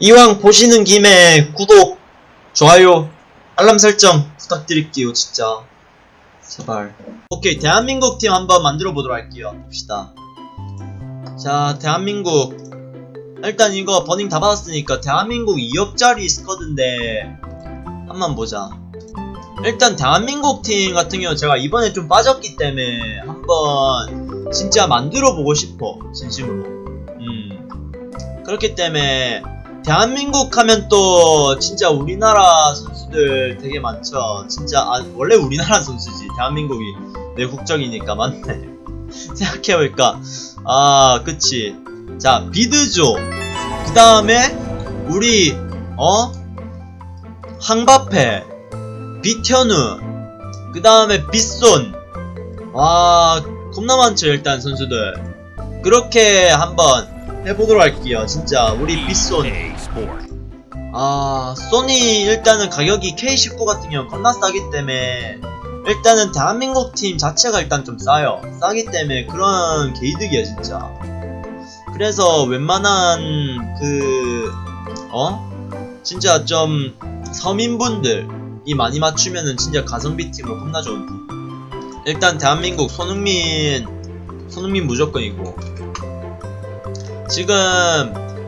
이왕 보시는 김에 구독, 좋아요, 알람 설정 부탁드릴게요, 진짜. 제발. 오케이, 대한민국 팀 한번 만들어 보도록 할게요. 봅시다. 자, 대한민국. 일단 이거 버닝 다 받았으니까 대한민국 2억짜리 스쿼드인데 한번 보자. 일단 대한민국 팀 같은 경우 제가 이번에 좀 빠졌기 때문에 한번 진짜 만들어 보고 싶어 진심으로. 음 그렇기 때문에 대한민국 하면 또 진짜 우리나라 선수들 되게 많죠. 진짜 아, 원래 우리나라 선수지. 대한민국이 내 국적이니까 맞네. 생각해보니까? 아 그치. 자 비드조. 그 다음에 우리 어? 항바페 비현우. 그 다음에 빗손. 와 겁나 많죠 일단 선수들. 그렇게 한번 해보도록 할게요. 진짜 우리 빗손 아 소니 일단은 가격이 K19 같은 경우 겁나 싸기 때문에 일단은 대한민국 팀 자체가 일단 좀 싸요 싸기 때문에 그런 개이득이야 진짜 그래서 웬만한 그 어? 진짜 좀 서민분들이 많이 맞추면은 진짜 가성비 팀으로 겁나 좋은 팀. 일단 대한민국 손흥민 손흥민 무조건이고 지금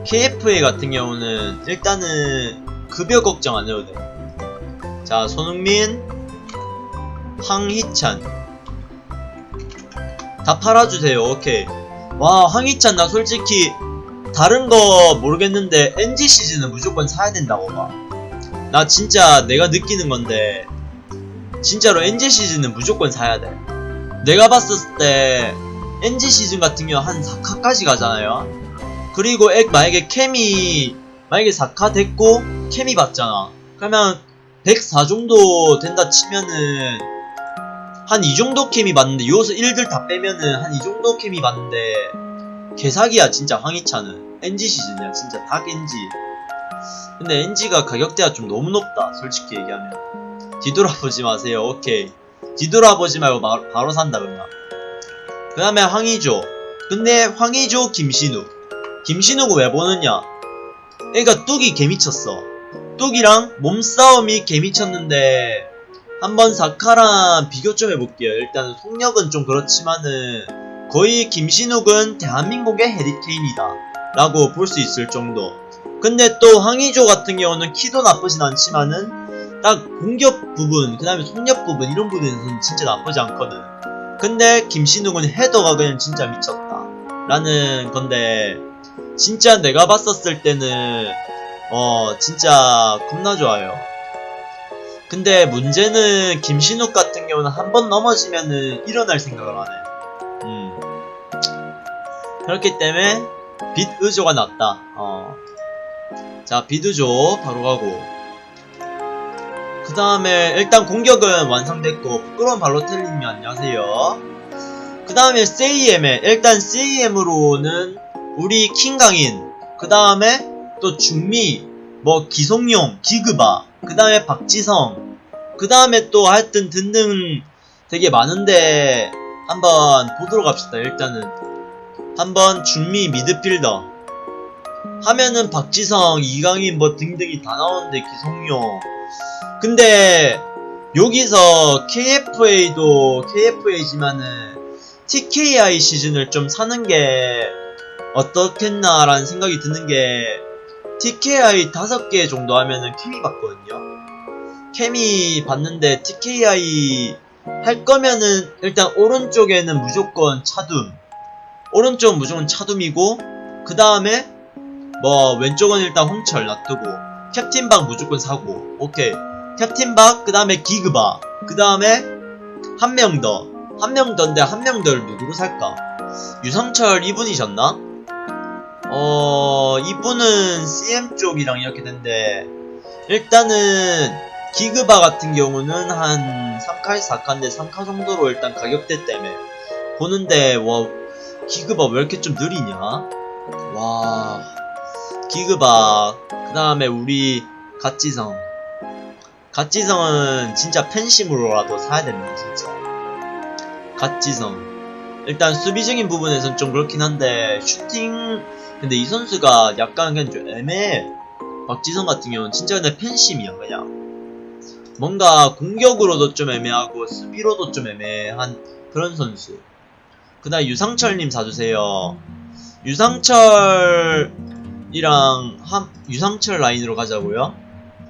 KFA 같은 경우는 일단은 급여 걱정 안 해도 돼. 자 손흥민 황희찬 다 팔아주세요. 오케이. 와 황희찬 나 솔직히 다른 거 모르겠는데 NG 시즌은 무조건 사야 된다고 봐. 나 진짜 내가 느끼는 건데 진짜로 NG 시즌은 무조건 사야 돼. 내가 봤었을 때 NG 시즌 같은 경우 한 4카까지 가잖아요. 그리고 액 만약에 캠이 만약에 4카 됐고 캠이 받잖아. 그러면 104 정도 된다 치면은 한 이 정도 캠이 받는데 요소 1들 다 빼면은 한 이 정도 캠이 받는데 개사기야 진짜 황희찬은. NG 시즌이야 진짜 닭 NG 근데 NG가 가격대가 좀 너무 높다 솔직히 얘기하면. 뒤돌아보지 마세요 오케이. 뒤돌아보지 말고 마- 바로 산다 그냥 그 다음에 황희조. 근데 황희조 김신욱 김신욱은 왜 보느냐? 그니까 뚝이 개미쳤어. 뚝이랑 몸싸움이 개미쳤는데 한번 사카랑 비교 좀 해볼게요. 일단 속력은 좀 그렇지만은 거의 김신욱은 대한민국의 해리케인이다 라고 볼 수 있을 정도. 근데 또 황희조 같은 경우는 키도 나쁘진 않지만은 딱 공격 부분 그 다음에 속력 부분 이런 부분에서는 진짜 나쁘지 않거든. 근데 김신욱은 헤더가 그냥 진짜 미쳤다 라는 건데 진짜 내가 봤었을 때는 어 진짜 겁나 좋아요 근데 문제는 김신욱 같은 경우는 한 번 넘어지면은 일어날 생각을 안 해. 음. 그렇기 때문에 빛 의조가 낫다. 어. 자, 빛 의조 바로 가고. 그 다음에 일단 공격은 완성됐고 부끄러운 발로텔님이 안녕하세요. 그 다음에 CAM에 일단 CAM으로는 우리 킹강인 그 다음에 또 중미 뭐 기송용 기그바 그 다음에 박지성 그 다음에 또 하여튼 등등 되게 많은데 한번 보도록 합시다 일단은. 한번 중미 미드필더. 하면은 박지성 이강인 뭐 등등이 다 나오는데 기성용. 근데 여기서 KFA도 KFA지만은 TKI 시즌을 좀 사는 게 어떻겠나라는 생각이 드는 게 TKI 5개 정도 하면은 케미 받거든요. 케미 받는데 TKI 할 거면은 일단 오른쪽에는 무조건 차둠. 오른쪽은 무조건 차둠이고 그 다음에 뭐 왼쪽은 일단 홍철 놔두고 캡틴박 무조건 사고 오케이 캡틴박 그 다음에 기그바 그 다음에 한 명 더. 한 명 더인데 한 명 더를 누구로 살까? 유성철 이분이셨나? 어, 이분은 CM 쪽이랑 이렇게 된데, 일단은, 기그바 같은 경우는 한 3카, 4카인데 3카 정도로 일단 가격대 때문에 보는데, 와, 기그바 왜 이렇게 좀 느리냐? 와, 기그바, 그 다음에 우리 갓지성. 갓지성은 진짜 팬심으로라도 사야 됩니다, 진짜. 갓지성. 일단 수비적인 부분에선 좀 그렇긴 한데 슈팅 근데 이 선수가 약간 그냥 좀 애매해. 박지성 같은 경우는 진짜 근데 팬심이야 그냥. 뭔가 공격으로도 좀 애매하고 수비로도 좀 애매한 그런 선수. 그다음 유상철님 사주세요. 유상철이랑 한 유상철 라인으로 가자고요?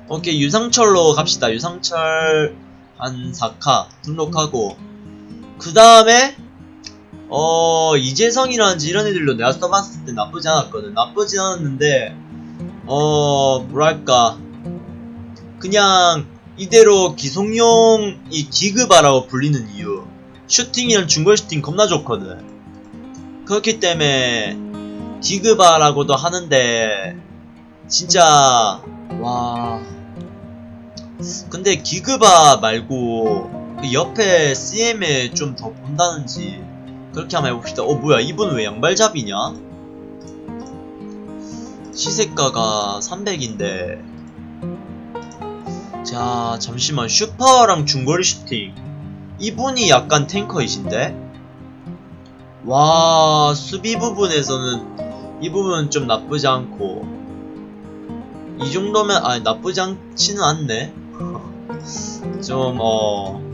오케이 유상철로 갑시다. 유상철 한 4카 등록하고. 그 다음에 어 이재성이라든지 이런 애들로 내가 써봤을 때 나쁘지 않았거든. 나쁘지 않았는데 어 뭐랄까. 그냥 이대로 기송용이 기급아라고 불리는 이유. 슈팅이랑 중거리 슈팅 겁나 좋거든. 그렇기 때문에 기급아라고도 하는데 진짜 와. 근데 기급아 말고 그 옆에 CM에 좀 더 본다는지 그렇게 한번 해봅시다. 어 뭐야 이분 왜 양발잡이냐? 시세가가 300인데. 자 잠시만. 슈퍼랑 중거리 슈팅. 이분이 약간 탱커이신데? 와 수비 부분에서는 이 부분은 좀 나쁘지 않고. 이 정도면 아 나쁘지 않지는 않네. 좀어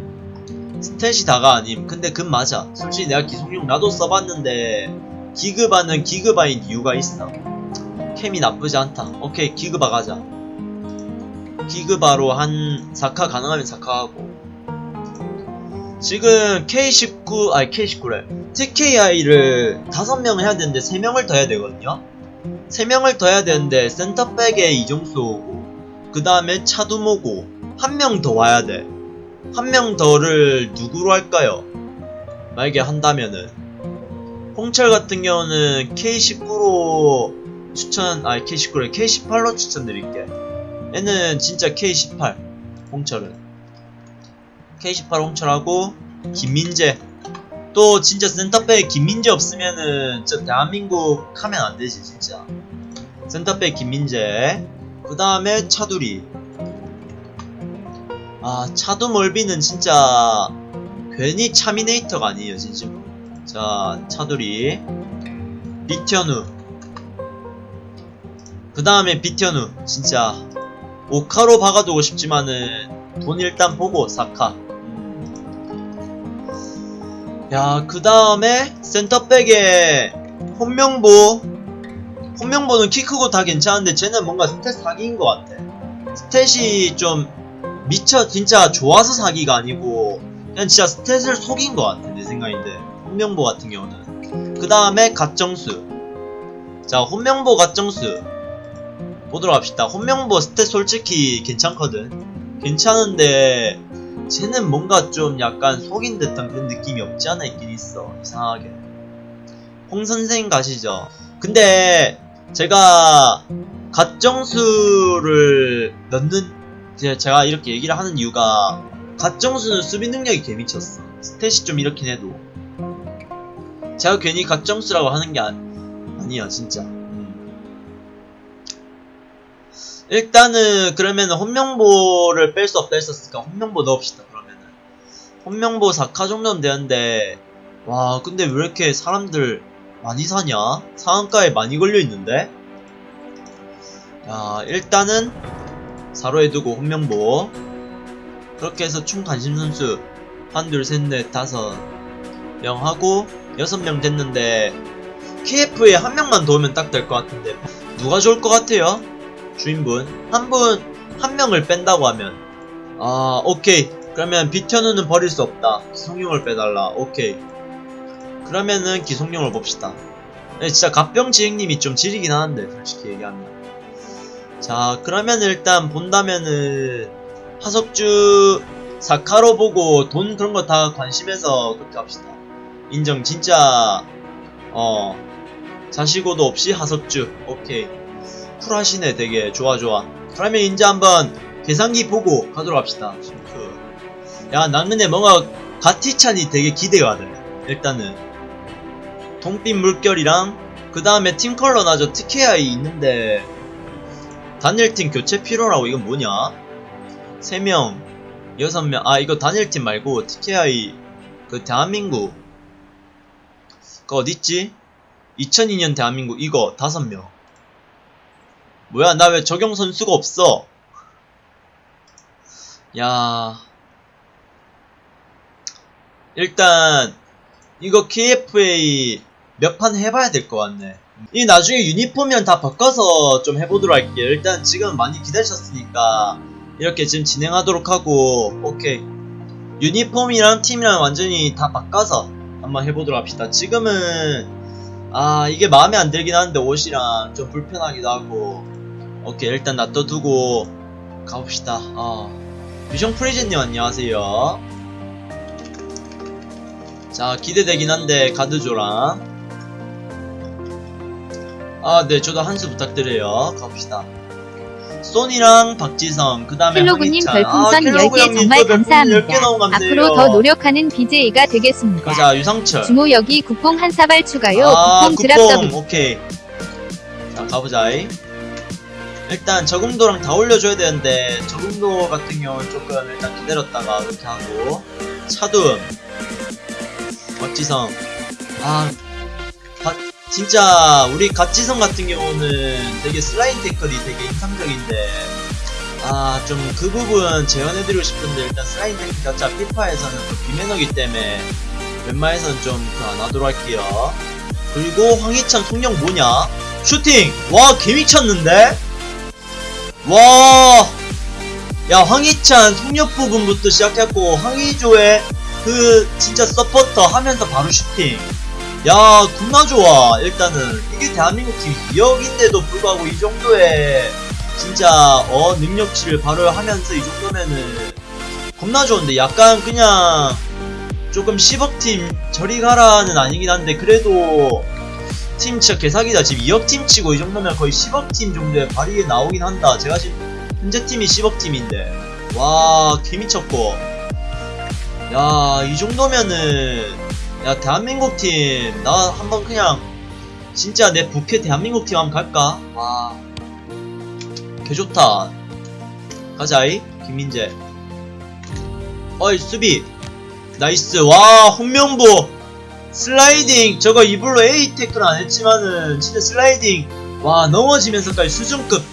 스탯이 다가 아님. 근데 그 맞아. 솔직히 내가 기속용 나도 써봤는데 기그바는 기그바인 이유가 있어. 캠이 나쁘지 않다. 오케이 기그바 가자. 기그바로 한 4카 가능하면 4카 하고. 지금 K19 아니 K19래. TKI를 5명 해야 되는데 3명을 더 해야 되거든요. 3명을 더 해야 되는데 센터백에 이정수 오고 그 다음에 차두모고 한 명 더 와야 돼 한 명 더를 누구로 할까요? 만약에 한다면은. 홍철 같은 경우는 K19로 추천 아니 K19래 K18로 추천드릴게 얘는 진짜 K18 홍철은. K18 홍철하고 김민재. 또 진짜 센터백 김민재 없으면은 저 대한민국 하면 안 되지 진짜. 센터백 김민재. 그 다음에 차두리 아 차두 멀비는 진짜 괜히 차미네이터가 아니에요 진심으로 자 차두리 비현우. 그 다음에 비현우. 진짜 오카로 박아두고 싶지만은 돈 일단 보고 사카. 음. 야그 다음에 센터백에 홍명보. 홍명보는 키 크고 다 괜찮은데 쟤는 뭔가 stat 사기인 것 같아. stat이 좀 미쳐 진짜 좋아서 사기가 아니고 그냥 진짜 stat을 속인 것 같아 내 생각인데. 홍명보 같은 경우는. 그 다음에 갓정수. 자 홍명보 갓정수. 보도록 합시다. 홍명보 stat 솔직히 괜찮거든. 괜찮은데 쟤는 뭔가 좀 약간 속인 듯한 그런 느낌이 없지 않아 있긴 있어 이상하게. 홍 선생 가시죠. 근데 제가 갓정수를 넣는 이제 제가 이렇게 얘기를 하는 이유가 갓정수는 수비 능력이 개미쳤어 스탯이 좀 이렇긴 해도 제가 괜히 갓정수라고 하는 게 아니, 아니야 진짜 음. 일단은 그러면은 혼명보를 뺄 수 없다 했었으니까 혼명보 넣읍시다 그러면은 혼명보 4카 정도는 되는데 와 근데 왜 이렇게 사람들 많이 사냐? 상한가에 많이 걸려있는데? 야 일단은 사로에 두고 혼명보 그렇게 해서 총 관심 선수 한 둘 셋 넷 다섯 명 하고 여섯 명 됐는데 KF에 한 명만 도우면 딱 될 것 같은데 누가 좋을 것 같아요? 주인분. 한 분 한 명을 뺀다고 하면. 아 오케이. 그러면 비현우는 버릴 수 없다. 기성용을 빼달라. 오케이. 그러면은 기성용을 봅시다. 네, 진짜 갑병지행님이 좀 지리긴 하는데 솔직히 얘기하면 자 그러면 일단 본다면은 하석주 사카로 보고 돈 그런 거 다 관심해서 그렇게 합시다. 인정 진짜 어 자시고도 없이 하석주. 오케이. 쿨하시네 되게. 좋아 좋아. 그러면 이제 한번 계산기 보고 가도록 합시다. 싱크. 야난 근데 뭔가 가티찬이 되게 기대가 돼. 일단은. 동빛 물결이랑 그 다음에 팀컬러 나저 TKI 있는데 단일팀 교체 필요라고 이건 뭐냐? 3명 6명 아 이거 단일팀 말고 TKI 그 대한민국 그 어딨지? 2002년 대한민국 이거 5명. 뭐야 나 왜 적용 선수가 없어? 야. 일단 이거 KFA 몇 판 해봐야 될 것 같네 이 나중에 유니폼이랑 다 바꿔서 좀 해보도록 할게요. 일단 지금 많이 기다리셨으니까 이렇게 지금 진행하도록 하고 오케이. 유니폼이랑 팀이랑 완전히 다 바꿔서 한번 해보도록 합시다. 지금은 아 이게 마음에 안 들긴 하는데 옷이랑 좀 불편하기도 하고 오케이. 일단 놔둬두고 가봅시다. 어. 비숑 프리즈님 안녕하세요. 자 기대되긴 한데 가드조랑 아 네 저도 한수 부탁드려요 가봅시다 소니랑 박지성 그 다음에 켈로그님 황희찬 별풍선 아, 켈로그 10개 형님 정말 또 별풍선 10개 감사합니다. 앞으로 더 노력하는 BJ가 되겠습니다. 가자 유상철 주모 여기 국뽕 한 사발 추가요. 아, 국뽕 드랍. 더블. 오케이. 자, 가보자이. 일단 저금도랑 다 올려줘야 되는데, 저금도 같은 경우는 조금 일단 기다렸다가 이렇게 하고, 차둠, 박지성. 아, 가- 진짜, 우리 갓지성 같은 경우는 되게 슬라임 태클이 되게 인상적인데, 아, 좀 그 부분 재현해드리고 싶은데, 일단 슬라임 태클 자체가 피파에서는 또 비매너기 때문에, 웬만해서는 좀안 하도록 할게요. 그리고 황희찬 속력 뭐냐? 슈팅! 와, 개 미쳤는데? 와! 야, 황희찬 속력 부분부터 시작했고, 황희조의 그 진짜 서포터 하면서 바로 슈팅. 야, 겁나 좋아. 일단은, 이게 대한민국 팀 2억인데도 불구하고 이 정도의 진짜, 어, 능력치를 바로 하면서 이 정도면은 겁나 좋은데, 약간 그냥 조금 10억 팀 저리 가라는 아니긴 한데 그래도 팀 진짜 개사기다. 지금 2억 팀 치고 이 정도면 거의 10억 팀 정도의 발휘에 나오긴 한다. 제가 지금 현재 팀이 10억 팀인데. 와 개미쳤고. 야 이 정도면은 야 대한민국 팀 나 한번 그냥 진짜 내 부캐 대한민국 팀 한번 갈까? 와. 개좋다. 가자이. 김민재. 어이 수비. nice. 와 홍명보. 슬라이딩. 저거 일부러 A 태클 안 했지만은 진짜 슬라이딩. 와 넘어지면서까지 수준급.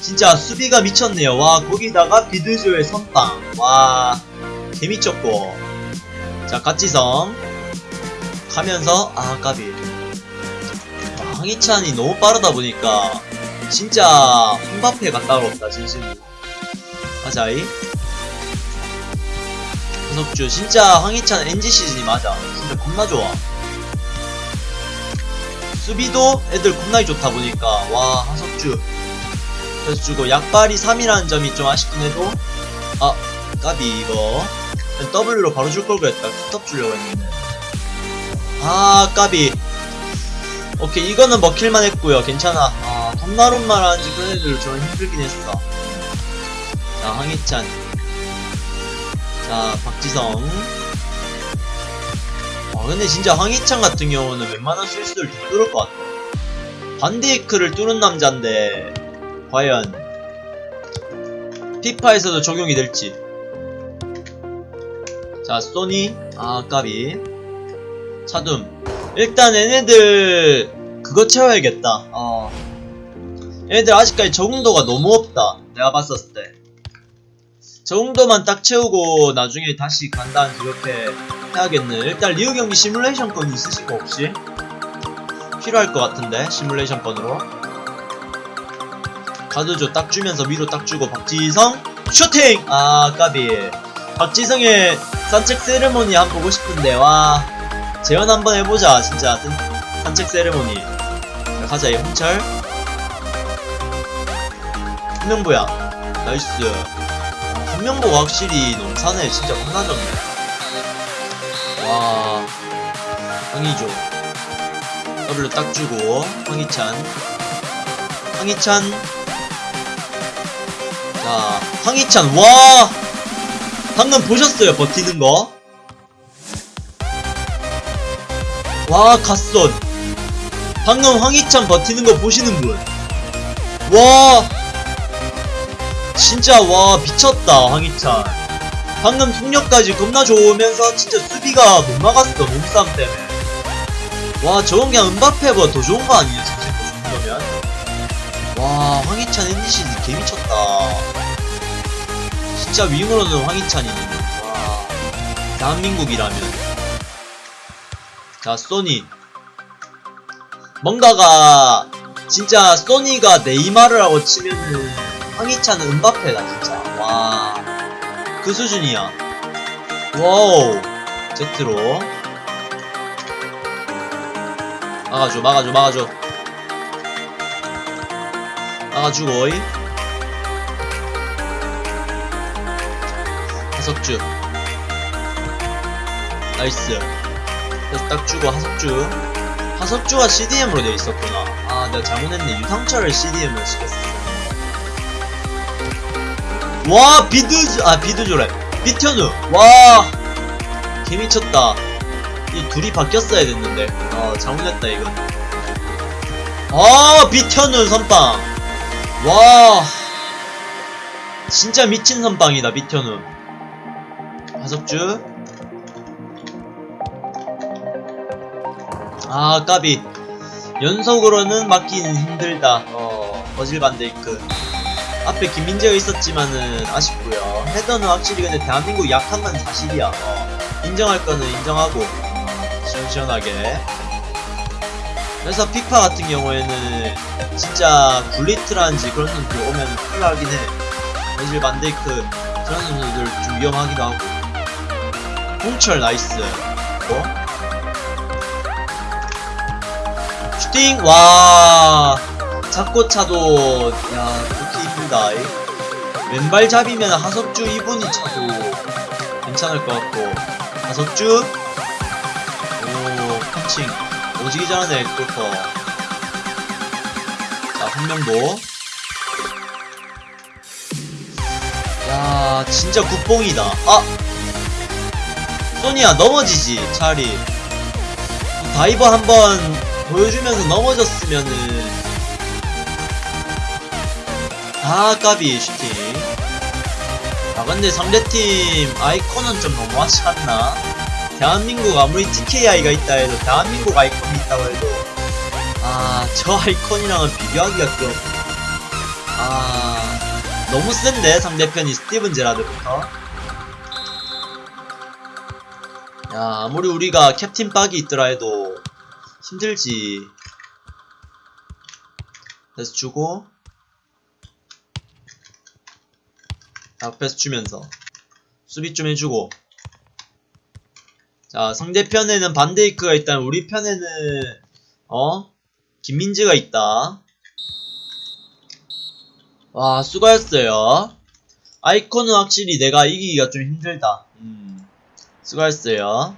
진짜 수비가 미쳤네요. 와 거기다가 비드조의 선빵. 와 개미쳤고. 자 갓지성 가면서 아 까비. 와, 황희찬이 너무 빠르다 보니까 진짜 홈바페가 따로 없다 진심으로. 가자이. 구석주 진짜 황희찬 NG 시즌이 맞아. 진짜 겁나 좋아. 수비도 애들 겁나 좋다 보니까 와 하석주. 그래서 주고 약발이 3이라는 점이 좀 아쉽긴 해도 아 까비 이거. W로 바로 줄 걸 그랬다. 스톱 주려고 했는데 아 까비. 오케이 이거는 먹힐만 했고요. 괜찮아. 아 하는지 그런 애들 좀 힘들긴 했어. 자 황희찬. 자 박지성. 아 근데 진짜 황희찬 같은 경우는 웬만한 실수를 다 뚫을 것 같아. 반데이크를 뚫은 남자인데 과연 피파에서도 적용이 될지. 자 소니. 아 까비 차둠 일단 얘네들 그거 채워야겠다 어 얘네들 아직까지 적응도가 너무 없다 내가 봤었을 때저 정도만 딱 채우고 나중에 다시 간다는 그렇게 해야겠네. 일단 리우 경기 시뮬레이션 건 있으신 거 혹시? 필요할 것 같은데 시뮬레이션 건으로. 가드조 딱 주면서 위로 딱 주고 박지성 슈팅! 아 까비. 박지성의 산책 세레모니 한번 보고 싶은데 와 재현 한번 해보자 진짜. 산- 산책 세레모니. 자, 가자 이 홍철. 홍명보야. nice. 홍명보가 확실히 넘사네. 진짜 겁나 좋네 와. 황의조. 더블로 딱 주고 황희찬. 황희찬. 자 황희찬 와! 방금 보셨어요 버티는 거? 와 갓손. 방금 황희찬 버티는 거 보시는 분. 와. 진짜 와 미쳤다 황희찬. 방금 속력까지 겁나 좋으면서 진짜 수비가 못 막았어 몸싸움 때문에. 와 저건 그냥 은바페보다 더 좋은 거 아니에요 진짜 그 정도면? 와 황희찬 NGC 개미쳤다. 진짜 윙으로는 황희찬이네. 와 대한민국이라면 자 소니. 뭔가가 진짜 소니가 네이마르 라고 치면은 황희찬은 음바페다 진짜. 와. 그 수준이야. wow. 제트로. 막아줘 막아줘 막아줘. 막아주고 이. 하석주 나이스 그래서 딱 주고 하석주. 하석주가 CDM으로 돼 있었구나. 아 내가 잘못했네. 유상철을 CDM으로 시켰어. 와 비드즈 아 비드조래. 비현우 와 개미쳤다. 이 둘이 바뀌었어야 됐는데. 어 잘못했다 이건. 아 비현우 선빵. 와. 진짜 미친 선빵이다 비현우 하석주 아 까비. 연속으로는 맞기는 힘들다. 어 버질 반데이크 앞에 김민재가 있었지만은 아쉽고요. 헤더는 확실히 근데 대한민국 약한 건 사실이야. 어, 인정할 거는 인정하고 시원시원하게. 그래서 피파 같은 경우에는 진짜 굴리트라든지 그런 선수들 오면 큰일 나긴 해. 버질 반데이크 그런 선수들 좀 위험하기도 하고. 홍철 nice. 어? 슈팅 와. 잡고차도 야 좋게 이쁘다. 이. 왼발 잡이면 하석주 이분이 차도 괜찮을 것 같고. 하석주. 오 펀칭. 오지기 잘하네 골퍼. 자한 명도 야 진짜 국뽕이다. 아! 소니야 넘어지지 차라리 다이버 한번 보여주면서 넘어졌으면은 아 까비 슈팅 아 근데 상대팀 아이콘은 좀 너무하지 않나? 대한민국 아무리 TKI가 있다 해도 대한민국 아이콘이 있다고 해도 아 저 아이콘이랑은 비교하기가 좀 아... 너무 센데 상대편이 스티븐 제라드부터? 야 아무리 우리가 캡틴 빡이 있더라 해도 힘들지. 그래서 주고 앞에서 주면서 수비 좀 해주고. 자 상대편에는 반데이크가 있다면 우리 편에는 어? 김민재가 있다. 와 수고했어요. 아이콘은 확실히 내가 이기기가 좀 힘들다. 음 수고했어요